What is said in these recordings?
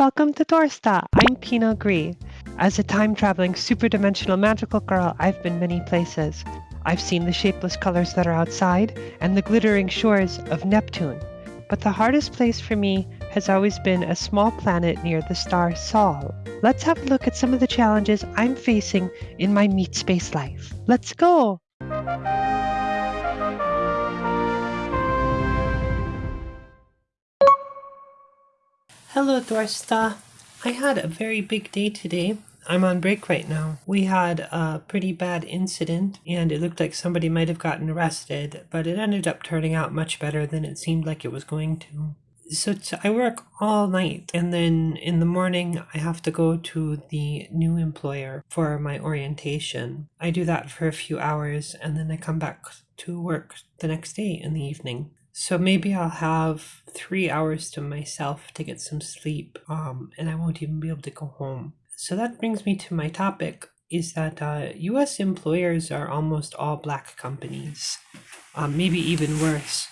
Welcome to Dorsta. I'm Pina Gree. As a time-traveling super-dimensional magical girl, I've been many places. I've seen the shapeless colors that are outside and the glittering shores of Neptune. But the hardest place for me has always been a small planet near the star Sol. Let's have a look at some of the challenges I'm facing in my meat space life. Let's go! Hello, Dorsta. I had a very big day today. I'm on break right now. We had a pretty bad incident and it looked like somebody might have gotten arrested, but it ended up turning out much better than it seemed like it was going to. So I work all night and then in the morning I have to go to the new employer for my orientation. I do that for a few hours and then I come back to work the next day in the evening. So maybe I'll have three hours to myself to get some sleep, um, and I won't even be able to go home. So that brings me to my topic is that uh, US employers are almost all black companies, um, maybe even worse.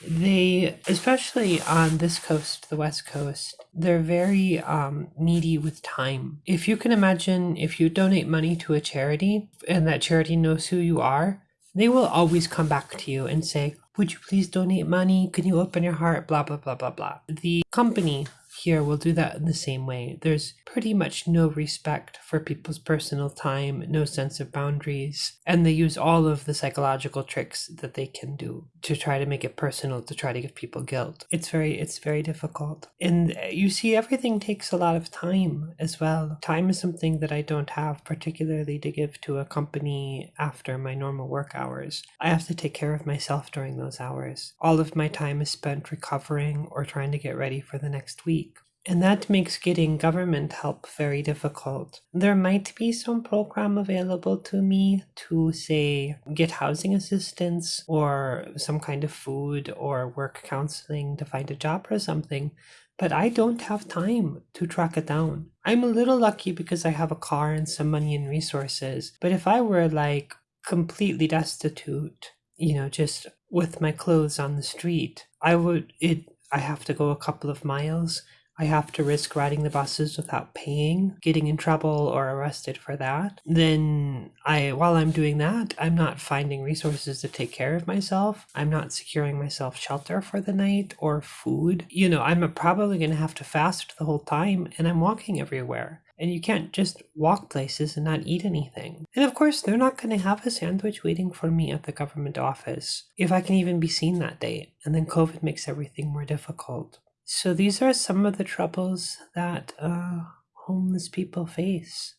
They, especially on this coast, the West Coast, they're very um, needy with time. If you can imagine, if you donate money to a charity and that charity knows who you are, they will always come back to you and say, would you please donate money? Can you open your heart? Blah, blah, blah, blah, blah. The company here we'll do that in the same way. There's pretty much no respect for people's personal time, no sense of boundaries, and they use all of the psychological tricks that they can do to try to make it personal, to try to give people guilt. It's very, it's very difficult. And uh, you see, everything takes a lot of time as well. Time is something that I don't have particularly to give to a company after my normal work hours. I have to take care of myself during those hours. All of my time is spent recovering or trying to get ready for the next week. And that makes getting government help very difficult. There might be some program available to me to, say, get housing assistance or some kind of food or work counseling to find a job or something, but I don't have time to track it down. I'm a little lucky because I have a car and some money and resources, but if I were like completely destitute, you know, just with my clothes on the street, I would, it, I have to go a couple of miles I have to risk riding the buses without paying, getting in trouble or arrested for that, then I while I'm doing that, I'm not finding resources to take care of myself. I'm not securing myself shelter for the night or food. You know, I'm probably going to have to fast the whole time and I'm walking everywhere. And you can't just walk places and not eat anything. And of course, they're not going to have a sandwich waiting for me at the government office, if I can even be seen that day. And then COVID makes everything more difficult. So these are some of the troubles that uh, homeless people face.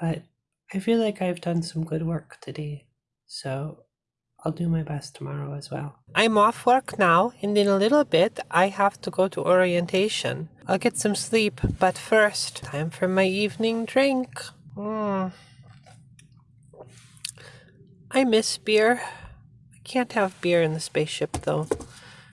But I feel like I've done some good work today. So I'll do my best tomorrow as well. I'm off work now, and in a little bit I have to go to orientation. I'll get some sleep, but first, time for my evening drink. Mm. I miss beer. I can't have beer in the spaceship though.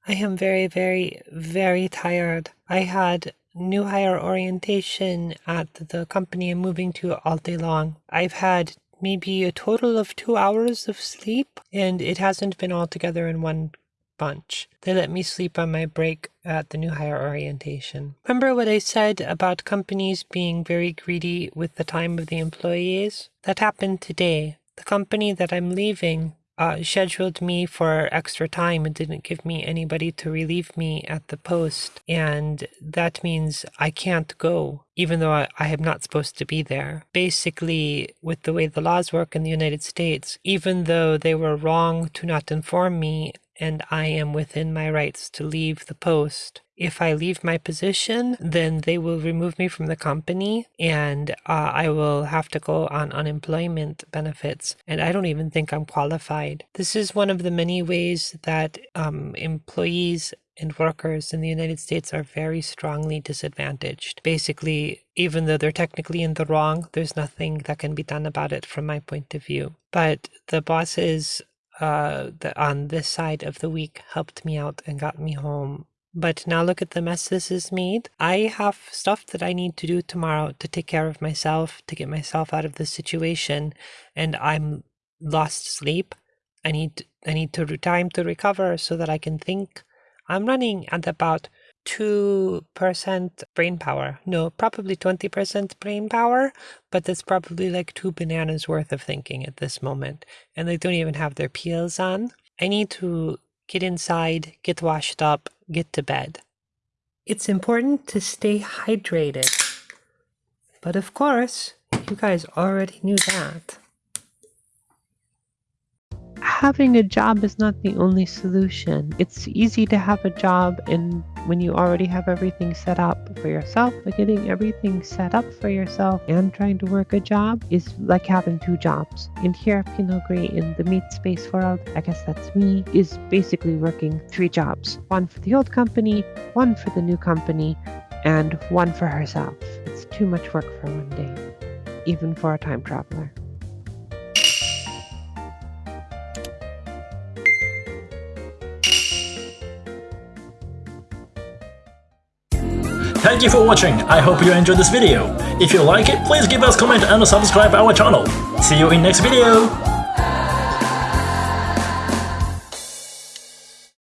I am very, very, very tired. I had new hire orientation at the company I'm moving to all day long. I've had maybe a total of two hours of sleep, and it hasn't been all together in one bunch. They let me sleep on my break at the new hire orientation. Remember what I said about companies being very greedy with the time of the employees? That happened today. The company that I'm leaving uh, scheduled me for extra time and didn't give me anybody to relieve me at the post. And that means I can't go, even though I, I am not supposed to be there. Basically, with the way the laws work in the United States, even though they were wrong to not inform me and I am within my rights to leave the post. If I leave my position, then they will remove me from the company and uh, I will have to go on unemployment benefits. And I don't even think I'm qualified. This is one of the many ways that um, employees and workers in the United States are very strongly disadvantaged. Basically, even though they're technically in the wrong, there's nothing that can be done about it from my point of view. But the bosses uh, the, on this side of the week helped me out and got me home. But now look at the mess this has made. I have stuff that I need to do tomorrow to take care of myself, to get myself out of this situation, and I'm lost sleep. I need I need to time to recover so that I can think. I'm running at about 2% brain power. No, probably 20% brain power, but that's probably like two bananas worth of thinking at this moment. And they don't even have their peels on. I need to get inside, get washed up, get to bed. It's important to stay hydrated. But of course, you guys already knew that. Having a job is not the only solution. It's easy to have a job and when you already have everything set up for yourself, but getting everything set up for yourself and trying to work a job is like having two jobs. And here at Pinot Gris in the meat space world, I guess that's me, is basically working three jobs. One for the old company, one for the new company, and one for herself. It's too much work for one day, even for a time traveler. Thank you for watching, I hope you enjoyed this video. If you like it, please give us comment and subscribe our channel. See you in next video!